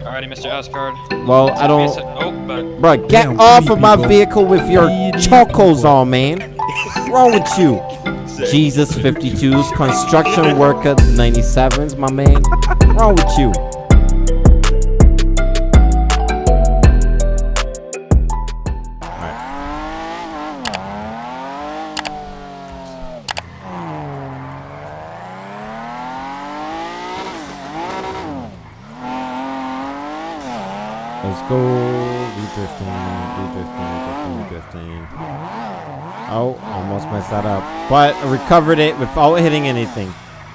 Alrighty, Mr. Asgard. Well, I Give me a sec- don't. Oh, but Bro, get Damn, off three of my vehicle with your chocos on, man. What's wrong with you? Jesus 52s, construction worker 97s, my man. What's wrong with you? Go. V15, V15, V15. Oh, almost messed that up. But I recovered it without hitting anything.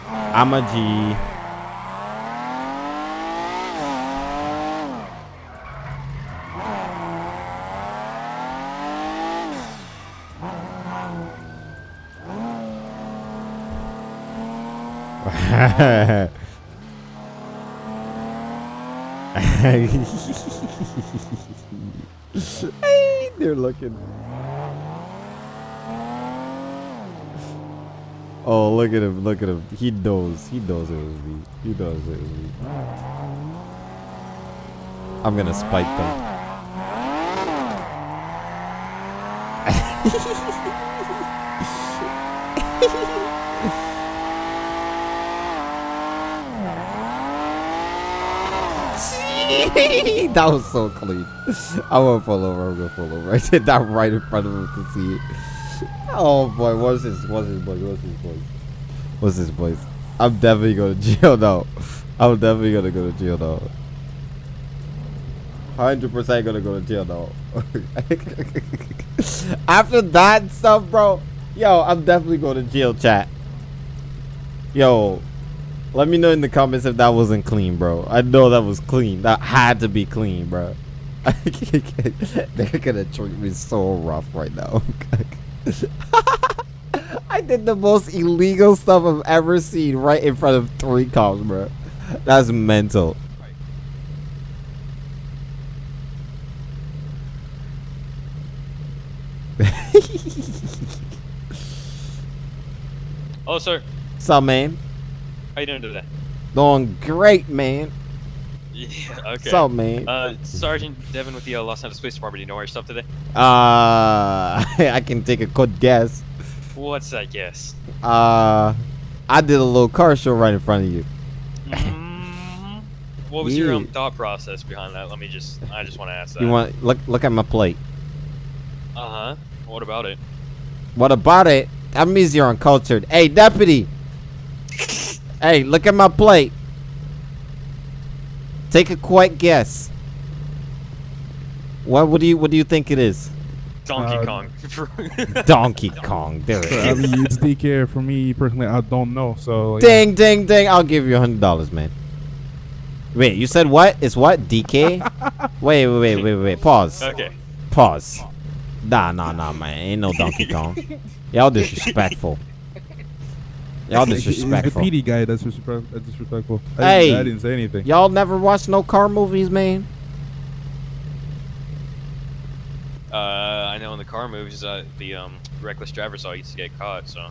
I'm a G. Hey, They're looking. Oh, look at him! Look at him! He knows. He knows it was me. He knows it was me. I'm gonna spike them. that was so clean. I won't fall over. I'm gonna fall over. I did that right in front of him to see it. Oh boy, what's his what's his voice? What's his voice? What's his voice? I'm definitely going to jail now. I'm definitely gonna go to jail now. Hundred percent gonna go to jail now. After that stuff, bro. Yo, I'm definitely going to jail, chat. Yo, let me know in the comments if that wasn't clean, bro. I know that was clean. That had to be clean, bro. They're gonna treat me so rough right now. I did the most illegal stuff I've ever seen right in front of three cops, bro. That's mental. oh, sir, What's up, man? How you doing today? Doing great, man. Yeah, okay. What's up, man? Uh, Sergeant Devin with the uh, Los Angeles Police Department. Do you know where you're stopped today? Uh, I can take a good guess. What's that guess? Uh, I did a little car show right in front of you. Mhm. What was your um, thought process behind that? Let me just, I just want to ask that. You want look look at my plate. Uh huh. What about it? What about it? That means you're uncultured. Hey, deputy. Hey, look at my plate. Take a quick guess. What what do you what do you think it is? Donkey Uh, Kong. Donkey Kong. There it So, I mean, it's DK for me personally. I don't know. So yeah. Ding ding ding. I'll give you a hundred dollars, man. Wait, you said what? It's what? DK? wait, wait, wait, wait, wait. Pause. okay. Pause. Nah, nah, nah, man. Ain't no Donkey Kong. Y'all disrespectful. Y'all It's the disrespectful. PD guy that's disrespect- that's disrespectful. I, Hey. didn't, I didn't say anything. Y'all never watched no car movies, man? Uh, I know in the car movies, uh, the um, reckless driver saw used to get caught. So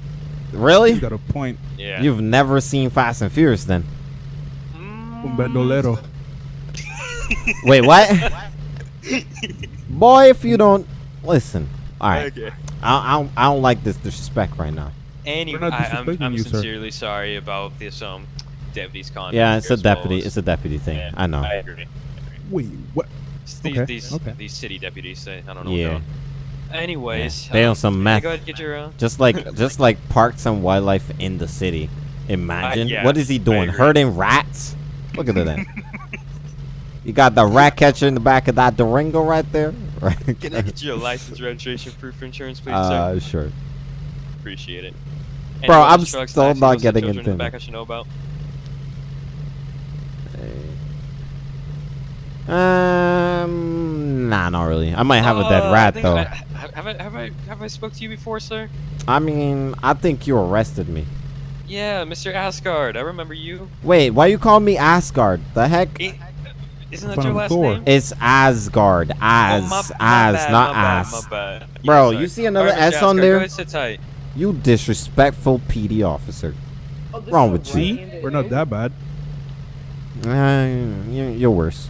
Really? You Really? got a point. yeah. You've never seen Fast and Furious then? Mm, Un bandolero. Wait, what? Boy, if you don't listen. All right. Okay. I, I, don't, I don't like this disrespect right now. Anyway, We're I, I'm, I'm you, sir. sincerely sorry about this um deputy's conduct. Yeah, it's a as well deputy. as- It's a deputy thing. Yeah, I know. I agree. Wait, what? It's these Okay, these, okay. these city deputies. They, I don't know. Yeah. What they're on. Anyways, They um, on some yeah, meth. Go ahead get your. Uh, Just like just like parks some wildlife in the city. Imagine. yeah, what is he doing? agree. Herding rats? Look at that. you got the rat catcher in the back of that Durango right there. Right. can I get your license, registration, proof of insurance, please, uh, sir? sure. Appreciate it. Bro, I'm trucks, still taxis, not listed getting children into in the back. I should know about. Um, nah, not really. I might have a dead Uh, I rat though. I, have I have I have I spoke to you before, sir? I mean, I think you arrested me. Yeah, Mr. Asgard. I remember you. Wait, why you call me Asgard? The heck? Isn't that Son your last Thor. name? It's Asgard. As, oh, my, my as, bad, not my bad, ass. My bad. Bro, sorry. you see another Alright, Mr. S on Asgard, there? Go ahead, sit tight. You disrespectful PD officer. Wrong with you? See, we're not that bad. Uh, you're, you're worse.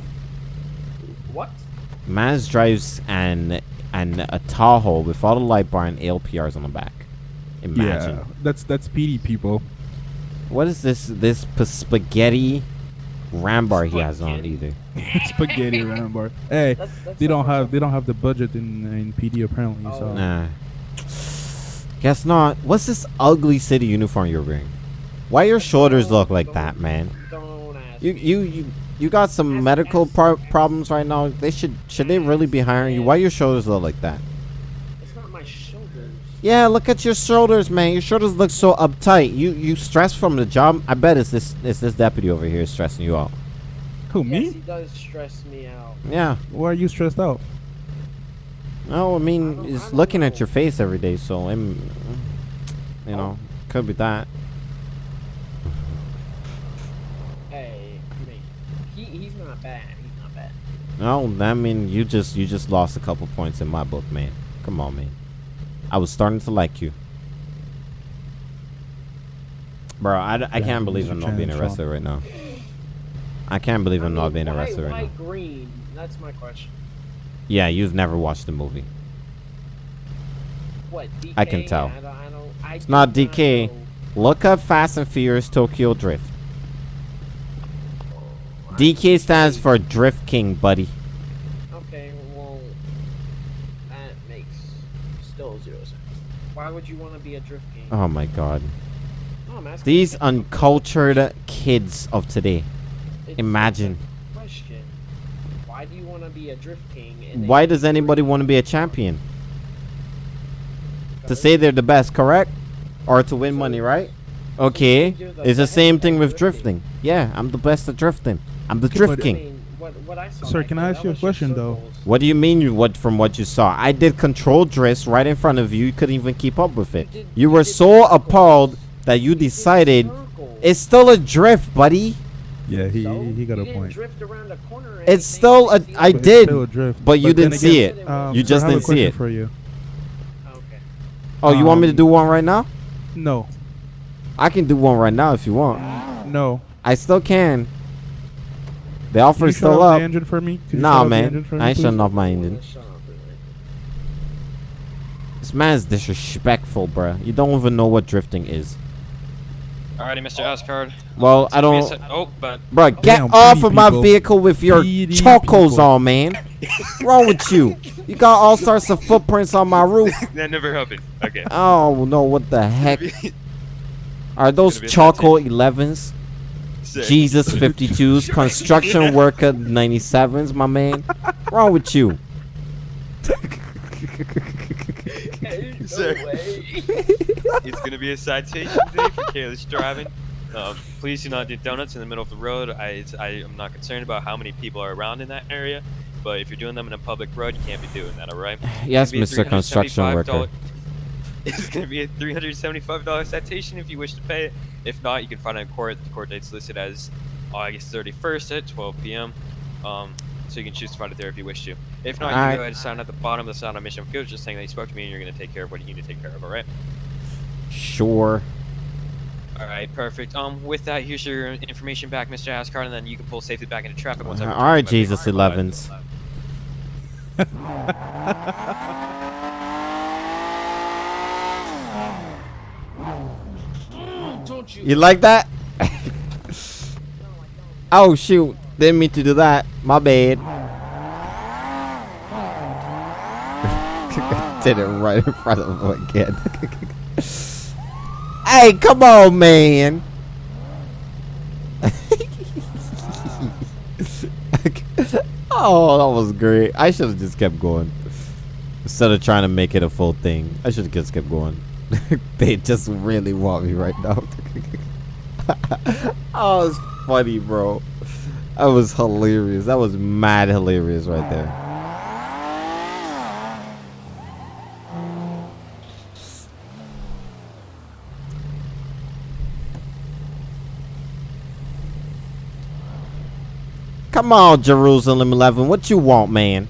Mans drives an an a Tahoe with all the light bar and ALPRs on the back. Imagine. Yeah, that's that's PD people. What is this this p- spaghetti rambar he has on either? Spaghetti rambar. Hey, That's, that's they don't have they don't have the budget in in PD apparently. So Oh. Nah. Guess not. What's this ugly city uniform you're wearing? Why your shoulders look like that, man? You you you you got some medical pro- problems right now. They should should they really be hiring you? Why your shoulders look like that? It's not my shoulders. Yeah, look at your shoulders, man. Your shoulders look so uptight. You you stressed from the job. I bet it's this it's this deputy over here stressing you out. who Yes, me? he does stress me out. Yeah. Why are you stressed out? No, I I mean, don't- I it's don't looking at your face every day, so I'm, you know, could be that. Hey, me. He he's not bad. He's not bad. No, I mean, you just you just lost a couple points in my book, man. Come on, man. I was starting to like you. Bro, I, d- I Yeah, can't believe I'm not being arrested right now. I can't believe I I'm not being why, arrested why right now. green? That's my question. Yeah, you've never watched the movie. What? DK? I can tell. I don't, I don't, I It's not DK. Look up Fast and Furious Tokyo Drift. Oh, I- DK stands for Drift King, buddy. Okay, well, that makes still zero sense. Why would you want to be a drift king? Oh my god. No, These uncultured kids of today. it's imagine. a Question. Why do you want to be a drift king? and Why does anybody want to be a champion? To say they're the best, correct? Or to win money, right? Okay. the It's the same thing with drifting. drifting. Yeah, I'm the best at drifting. I'm the drift but- I king. mean, what, what Sir, back can I ask you a question, though? What do you mean you what from what you saw? I did control drifts right in front of you. You couldn't even keep up with it. did- You you were so circles. appalled that you You decided it's still a drift, buddy. Yeah, he So, he got a point. drift around a corner or It's still a- you see I. But did, still a drift. but you then didn't see it. Um, You just I have didn't see it. For you. Okay. Oh, you want me to Um, do one right now? No, I can do one right now if you want. no. I still can. The Can offer is still off the up. engine for me? Could you Nah, man. engine for me, I ain't shutting off my engine. let's shut off for a minute. This man's disrespectful, bruh. You don't even know what drifting is. Alrighty, Mr. Asgard. Well, I Give me a don't. sec- Oh, but Bruh, get Damn, off PD of my vehicle with your PD chocos people. on, man. What's wrong with you? You got all sorts of footprints on my roof. that never happened. Okay. Oh no, what the heck? Are those Gonna be a Choco 11s? Sick. Jesus 52s, construction worker 97s, my man. wrong with you? Hey, no Sir. way. it's gonna be a citation today for careless driving. Um, please do not do donuts in the middle of the road. I, it's, I am not concerned about how many people are around in that area, but if you're doing them in a public road, you can't be doing that. All right? Yes, Mr. gonna be a Construction Worker. It's gonna be a $375 citation if you wish to pay it. If not, you can find it in court. The court date's listed as August 31st at 12 p.m. Um, so you can choose to find it there if you wish to. If not, you can go ahead and sign at the bottom of the sign on mission field, just saying that you spoke to me and you're gonna take care of what you need to take care of. All right? Sure. All right, perfect. Um, with that, here's your information back, Mr. Asgard, and then you can pull safely back into traffic once I. All right, to Jesus 11s. You? You like that? oh shoot! Didn't mean to do that. My bad. Did it right in front of him again. hey, come on, man. oh, that was great. I should have just kept going. Instead of trying to make it a full thing, I should have just kept going. they just really want me right now. oh, it's funny, bro. That was hilarious. That was mad hilarious right there. Come on, Jerusalem 11. What you want, man?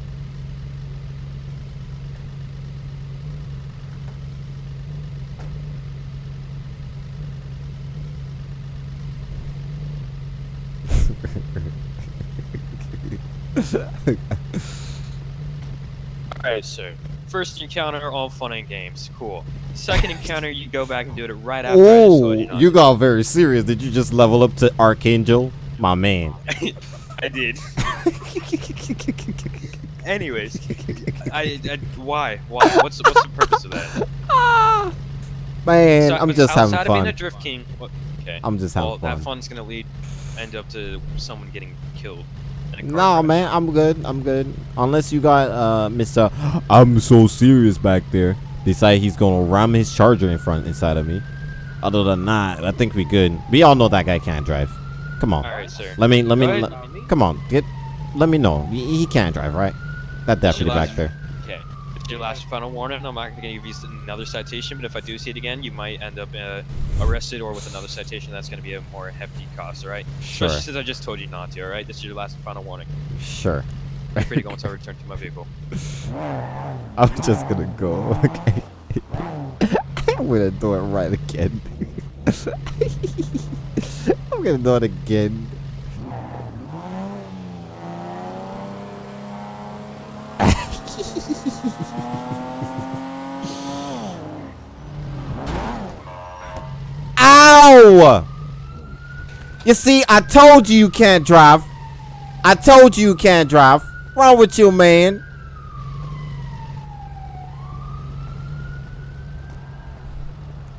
Alright, sir. First encounter, all fun and games. Cool. Second encounter, you go back and do it right after just you Oh, you got very serious. Did you just level up to Archangel? My man. I did. Anyways, I, I why why what's the, what's the purpose of that? Man, So- I'm just having outside of being a fun. drift king. Okay. I'm just having well, that fun's gonna lead end up to someone getting killed. No, crash. man, I'm good. I'm good. Unless you got uh Mr. I'm so serious back there. Decide he's gonna ram his charger in front inside of me. Other than that, I think we good. We all know that guy can't drive. Come on. All right, sir. Let me let me Go ahead. let- come on. Get let me know. He, he can't drive, right? That deputy back there. Your last final warning. I'm not gonna give you another citation, but if I do see it again, you might end up uh, arrested or with another citation. That's gonna be a more hefty cost. All right. Sure. Especially since I just told you not to. All right. This is your last final warning. Sure. You're free to go until I return to my vehicle. I'm just gonna go. Okay. I'm gonna do it right again. I'm gonna do it again. Ow! You see, I told you you can't drive. I told you you can't drive. Wrong with you, man?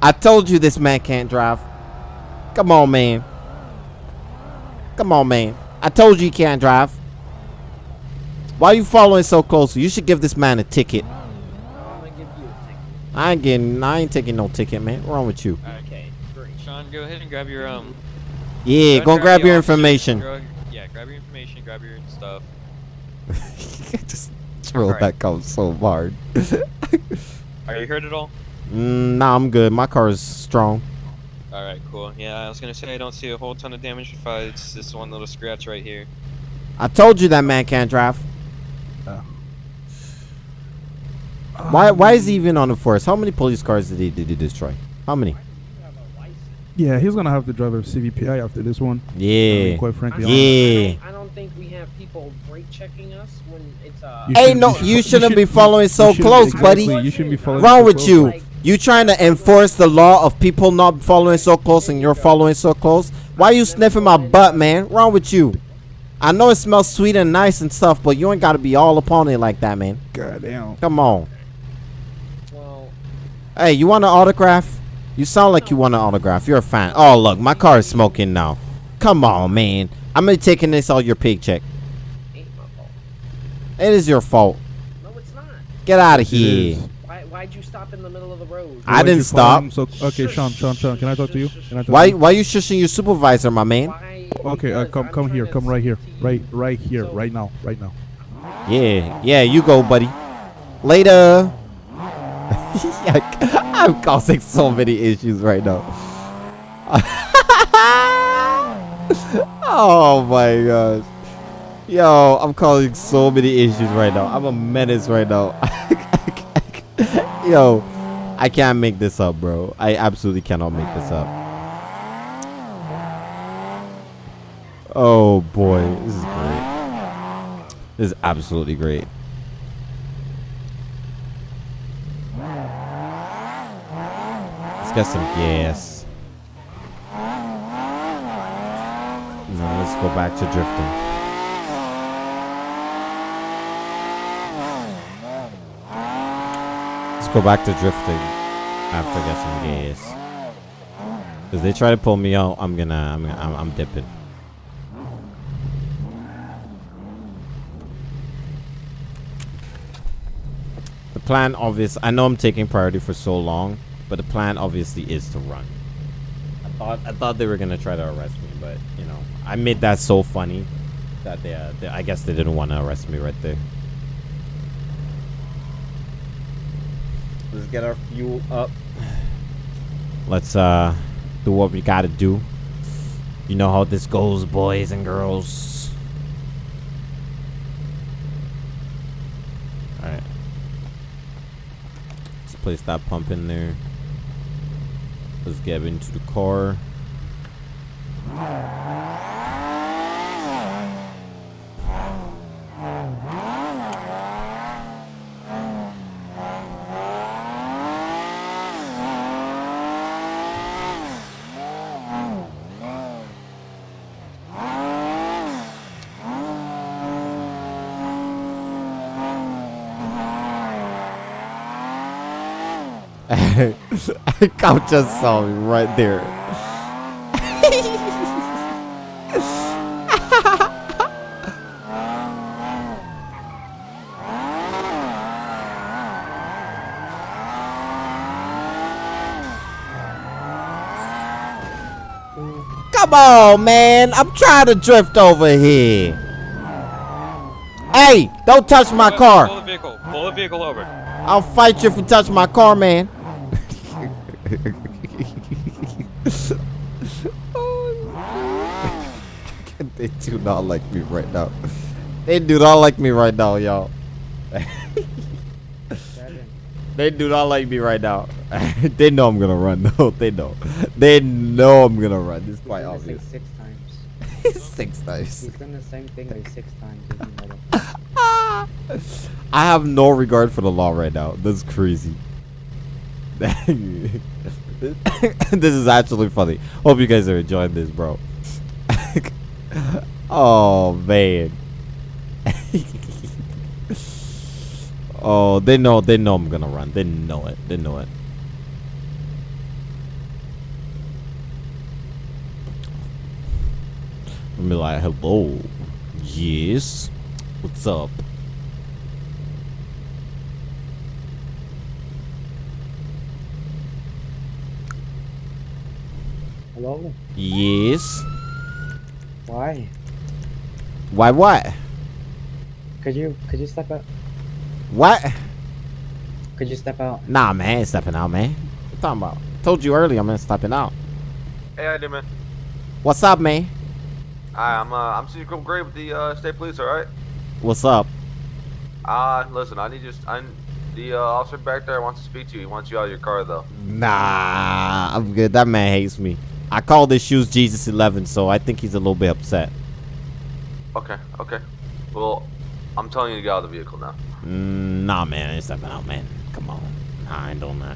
I told you this man can't drive. Come on, man. Come on, man. I told you he can't drive. Why are you following so closely? You should give this man a ticket. I'm gonna give you a ticket. I ain't getting. I ain't taking no ticket, man. What's wrong with you? Okay, great. Sean, go ahead and grab your um. Yeah, go go and grab your information. go- yeah, grab your information. Grab your stuff. Just throw Alright. that out so hard. Are you hurt at all? Mm, nah, I'm good. My car is strong. All right, cool. Yeah, I was gonna say I don't see a whole ton of damage if I, it's this one little scratch right here. I told you that man can't drive. Oh. Why? Why is he even on the force? How many police cars did he did he destroy? How many? You have a license. Yeah, he's gonna have to drive a CVPI after this one. I Yeah. mean, quite frankly. don't- Yeah. I don't, I don't think we have people brake checking us when it's uh. You Hey, should- no, should- you shouldn't should- be following so close, exactly, buddy. You shouldn't be following. Wrong so with close. you? Like- You trying to enforce the law of people not following so close and you're following so close? Why you sniffing my butt, man? Wrong with you? I know it smells sweet and nice and stuff, but you ain't gotta be all upon it like that, man. Goddamn. Come on. Well, Hey, you want an autograph? You sound like you want an autograph. You're a fan. Oh, look, my car is smoking now. Come on, man. I'm gonna taking this out your paycheck. ain't my fault. It is your fault. No, it's not. Get out of here. Why? Why'd you stop in the middle of the road? I Why'd didn't stop. So, okay, Sean, Sean, Sean, can I talk to you? Can I talk Why to you? why you shushing your supervisor, my man? Why? Okay, uh, come, come here, come right here, speak to you. right, right here, So- right now, right now. Yeah, yeah, you go, buddy. Later. I'm causing so many issues right now. oh my gosh. Yo, I'm causing so many issues right now. I'm a menace right now. Yo, I can't make this up, bro. I absolutely cannot make this up. Oh boy, this is great. This is absolutely great. Get some gas. Now let's go back to drifting. Let's go back to drifting after I get some gas. Cause they try to pull me out, I'm gonna, I'm, gonna, I'm, I'm dipping. The plan, obvious. I know I'm taking priority for so long, but the plan obviously is to run. I thought, I thought they were gonna try to arrest me, but you know, I made that so funny that they, uh, they I guess they didn't want to arrest me right there. Let's get our fuel up. Let's uh do what we gotta do. You know how this goes, boys and girls. Alright. Let's place that pump in there. Let's get into the car. Cop just saw me right there. Come on, man. I'm trying to drift over here. Hey, don't touch my car. Pull the vehicle. Pull the vehicle over. I'll fight you if you touch my car, man. Oh, they do not like me right now. They do not like me right now, y'all. They do not like me right now. they know I'm gonna run. No, they know. They know I'm gonna run. It's quite obvious. six times. Six times. He's done the same thing like six times. if you know that. I have no regard for the law right now. That's crazy. this is actually funny. Hope you guys are enjoying this, bro. oh man. oh, they know. They know I'm gonna run. They know it. They know it. I'm be like, hello. Yes. What's up? Hello? Yes. Why? Why what? Could you could you step out? What? Could you step out? Nah, man, I ain't stepping out, man. What you talking about? Told you earlier I'm not stepping out. Hey, how you doing, man? What's up, man? Hi, I'm uh, I'm Secret Gray with the uh, state police. All right. What's up? Uh, listen, I need you. I the uh, officer back there wants to speak to you. He wants you out of your car, though. Nah, I'm good. That man hates me. I call his shoes Jesus 11, so I think he's a little bit upset. Okay, okay. Well, I'm telling you to get out of the vehicle now. Mm, nah, man, I ain't stepping out, man. Come on. Nah, I ain't doing that.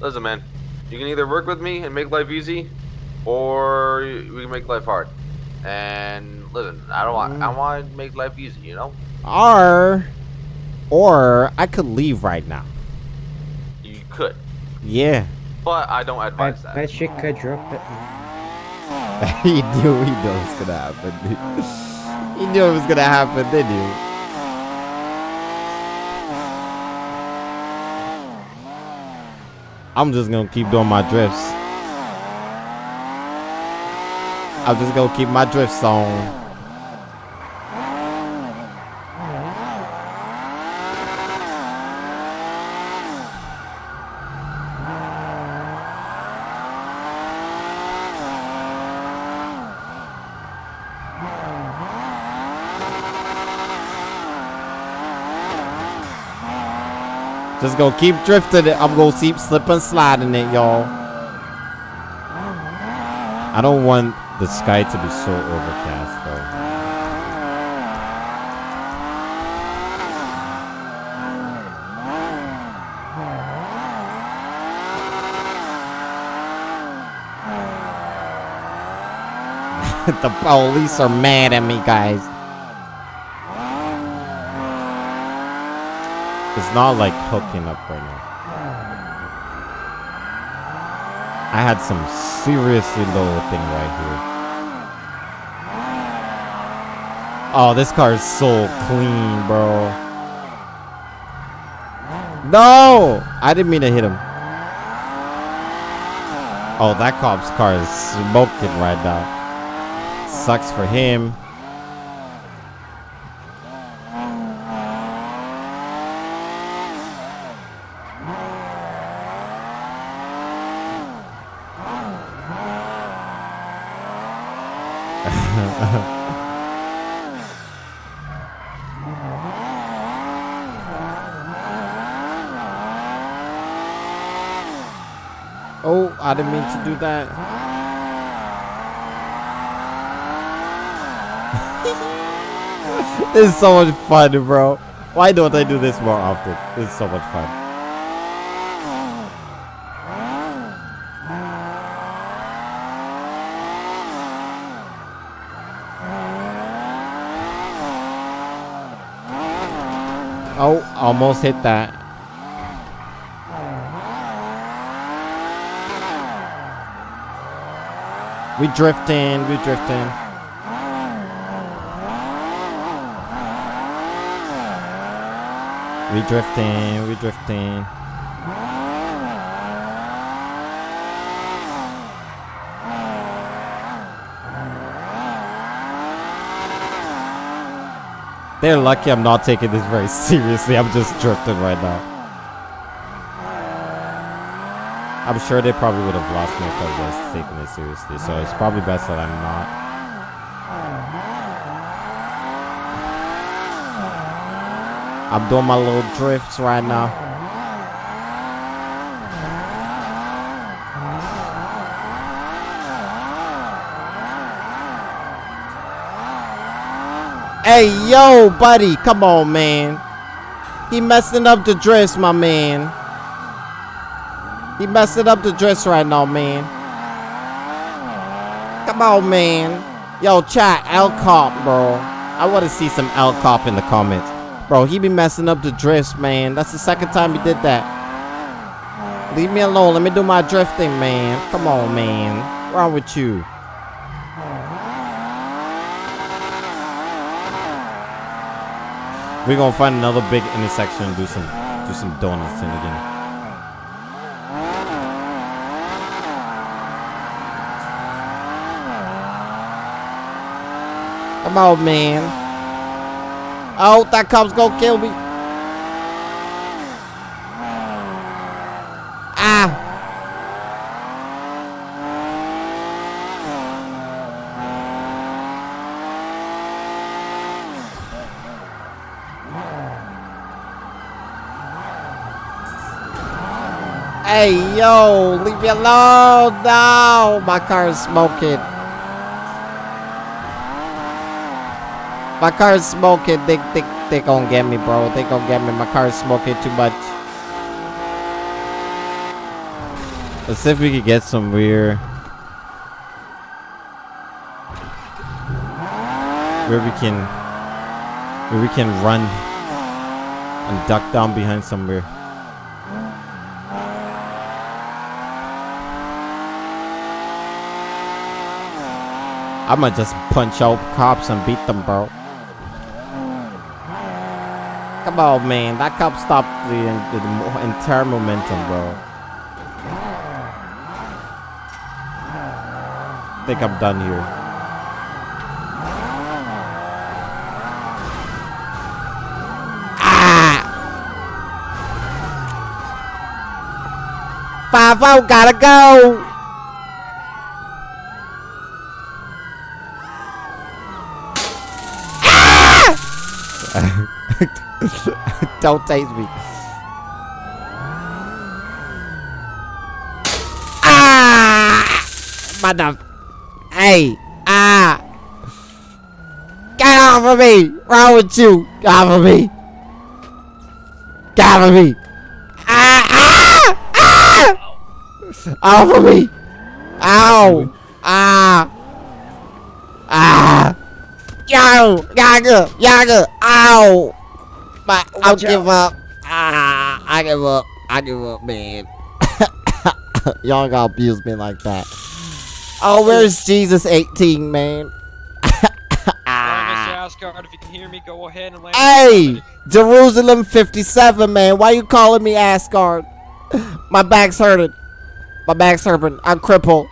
Listen, man. You can either work with me and make life easy, or we can make life hard. And listen, I don't want. I want to make life easy. You know. Or, or I could leave right now. You could, Yeah. But I don't I advise that. bet you could drop it. he knew he knew it was gonna happen. dude. he knew it was gonna happen, didn't you? I'm just gonna keep doing my drifts. I'm just gonna keep my drifts on. Just gonna keep drifting it. I'm gonna keep slipping sliding it, y'all. I don't want the sky to be so overcast though. the police are mad at me, guys. It's not like hooking up right now. I had some seriously low thing right here. Oh, this car is so clean, bro. No! I didn't mean to hit him. Oh, that cop's car is smoking right now. Sucks for him. Oh, I didn't mean to do that. this is so much fun, bro. Why don't I do this more often? This is so much fun. Oh, almost hit that. We drifting, we drifting. We drifting, we drifting. They're lucky I'm not taking this very seriously. I'm just drifting right now. I'm sure they probably would have lost me if I was taking it seriously. So it's probably best that I'm not. I'm doing my little drifts right now. Hey, yo, buddy, come on, man. He messing up the dress, my man. He messing up the dress right now, man. Come on, man. Yo, chat, L cop, bro. I want to see some L cop in the comments. Bro, he be messing up the drift, man. That's the second time he did that. Leave me alone. Let me do my drifting, man. Come on, man. What's wrong with you? We're gonna find another big intersection and do some do some donuts in again. Come on, man. Oh, that cop's gonna kill me. Ah. Hey, yo, leave me alone. No, my car is smoking. My car is smoking. They, they, they gonna get me, bro. They gonna get me. My car is smoking too much. Let's see if we can get some. Where we can, where we can run and duck down behind somewhere. I might just punch out cops and beat them, bro. Man. That cop stopped the, the, entire momentum, bro. think I'm done here. Ah! Five oh, gotta go. Tase me. Ah! Mother. Hey. Ah. Get off of me. Wrong with you? Get off of me. Get off of me. Ah! Ah! Ah! Off of me. Ow. Ah. Ah. Yo, Yaga, Yaga, ow. But I'll Watch give up. Ah, I give up. I give up, man. Y'all gotta abuse me like that. Oh, where's Jesus 18, man? Asgard, if you can hear me, go ahead and land. Hey, Jerusalem 57, man. Why you calling me Asgard? My back's hurting. My back's hurting. I'm crippled.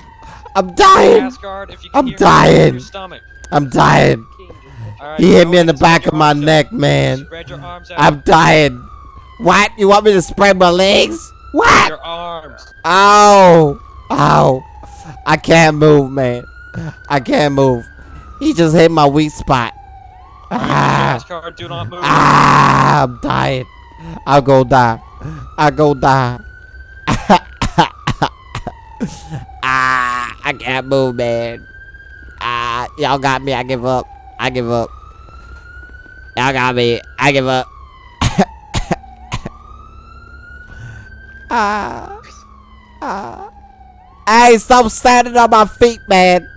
I'm dying. Asgard, if you can I'm hear me, dying. Your stomach. I'm dying. Alright, He hit me in the back of my neck, man. Spread your arms out. I'm dying. What? You want me to spread my legs? What? Your arms. Ow! Ow! I can't move, man. I can't move. He just hit my weak spot. Ah! Asgard, do not move. Ah! I'm dying. I'll go die. I'll go die. ah! I can't move, man. Ah! Y'all got me. I give up. I give up. Y'all got me. I give up. ah! Ah! Hey, stop standing on my feet, man.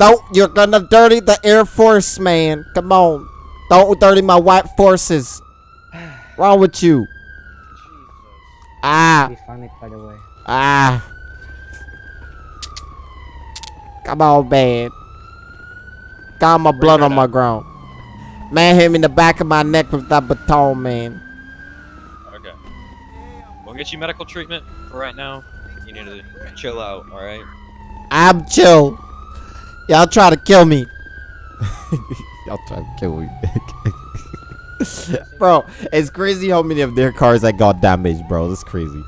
Don't, you're gonna dirty the Air Force, man. Come on. Don't dirty my white forces. Wrong with you? Jesus. Ah, Be funny, by the way. ah. Come on, man. Got my blood on my ground. Man hit me in the back of my neck with that baton, man. Okay. We'll get you medical treatment for right now. You need to chill out, alright? I'm chill. Y'all try to kill me. Y'all try to kill me. bro, it's crazy how many of their cars that got damaged, bro. That's crazy.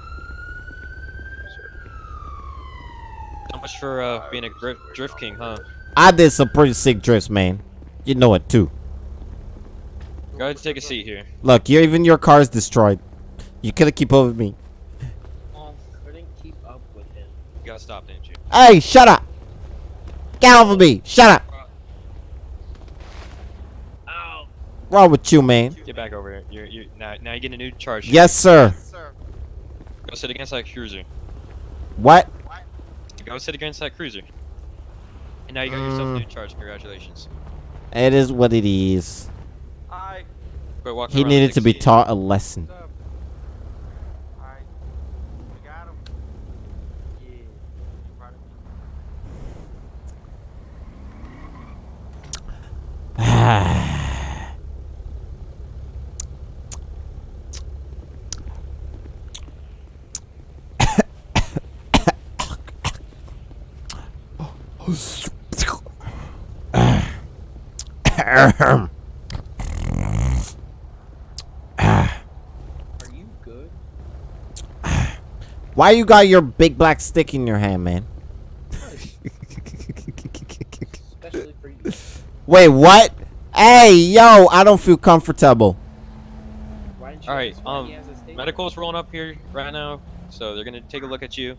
How much for uh, being a gri- drift king, huh? I did some pretty sick drifts, man. You know it too. Go ahead and take a seat here. Look, you even your car is destroyed. You could have keep up with me. Um, couldn't keep up with him. You gotta stop, didn't you? Hey, shut up. Get off of me. Shut up. Ow! Wrong with you, man? Get back over here. You're, you're now, now you get a new charge. Yes, sir. Go sit against that cruiser. What? Go sit against that cruiser. And now you got yourself a Mm. new charge. Congratulations. It is what it is. Hi. Go walk He needed to be taught a lesson. What's up? Alright. We got him. Yeah. Proud of me? Are you good? Why you got your big black stick in your hand, man? Especially for you. Wait, what? Hey, yo, I don't feel comfortable. Why didn't you Alright, ask why he um, has a? Medical's rolling up here right now, so they're gonna take a look at you.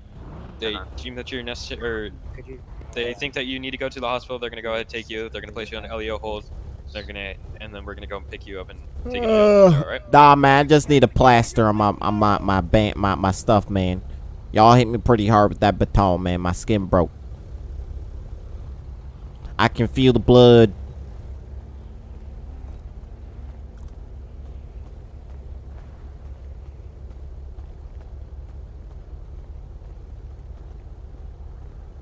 They Uh-huh. deem that you're necessary, or Could you? they think that you need to go to the hospital. They're gonna go ahead and take you. They're gonna place you on an LEO hold. They're gonna, and then we're gonna go and pick you up and take you. Uh, All right. Nah, man, I just need a plaster on my on my my band my my stuff, man. Y'all hit me pretty hard with that baton, man. My skin broke. I can feel the blood.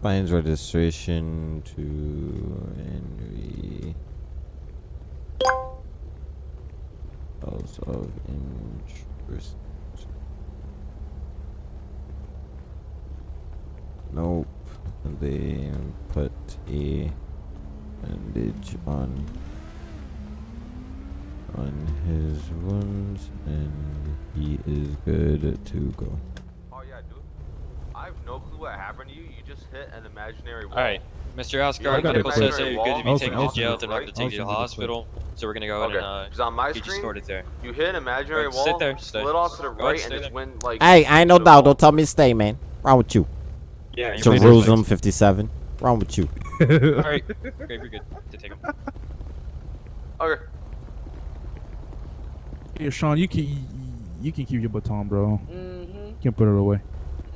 Plans registration to Henry. Bills of interest. Nope. They put a bandage on on his wounds and he is good to go. Oh yeah, dude. I have no clue what happened to you. You just hit an imaginary wall. All right, Mr. I Asgard, got medical it, says that you're good to be I'll taken send- to I'll jail. They're it, not gonna take you to the I'll hospital, so we're gonna go ahead Okay. and uh, Because on my get you screen, sorted there. you hit an imaginary Alright, wall, sit there, stay. split off to the right, stay and just there. went like. Hey, I ain't no doubt. Don't tell me to stay, man. Wrong with you? Yeah, Jerusalem 57. Wrong with you? All right, okay, we're good to take him. Okay. Yeah, Sean, you can you can keep your baton, bro. Mm-hmm. You can put it away.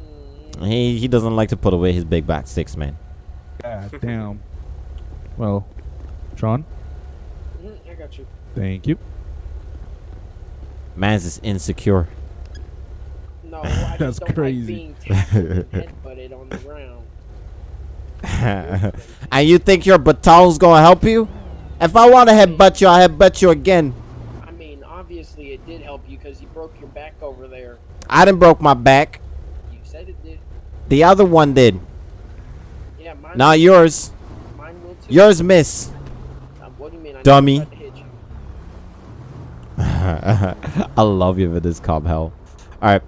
mm-hmm. He he doesn't like to put away his big back sticks, man. God damn. Well, Sean, Mm-hmm. I got you. thank you. Man's is insecure. No, I That's don't crazy. like and on the ground. and you think your baton's gonna help you? If I want to headbutt you, I'll headbutt you again. I mean, obviously it did help you because you broke your back over there. I didn't broke my back. You said it did. The other one did. Yeah, mine. Not yours. Mine will too. Yours miss. Uh, what do you mean? I Dummy. never tried to hit you. I love you for this cop hell. Alright.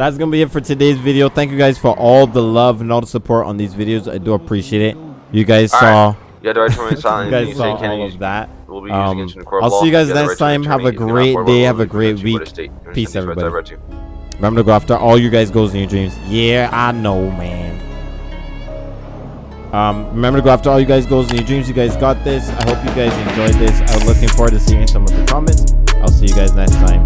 That's gonna be it for today's video. Thank you guys for all the love and all the support on these videos. I do appreciate it. You guys All saw You right you silent. guys You saw all use- of that. Will be Um, you court I'll see you guys next right to an time. Have a. You great day. Have a great week. You Peace, understand these rights I everybody. you. Remember to go after all you guys goals in your dreams. Yeah, I know, man. Um, remember to go after all you guys goals in your dreams. You guys got this. I hope you guys enjoyed this. I'm looking forward to seeing some of the comments. I'll see you guys next time.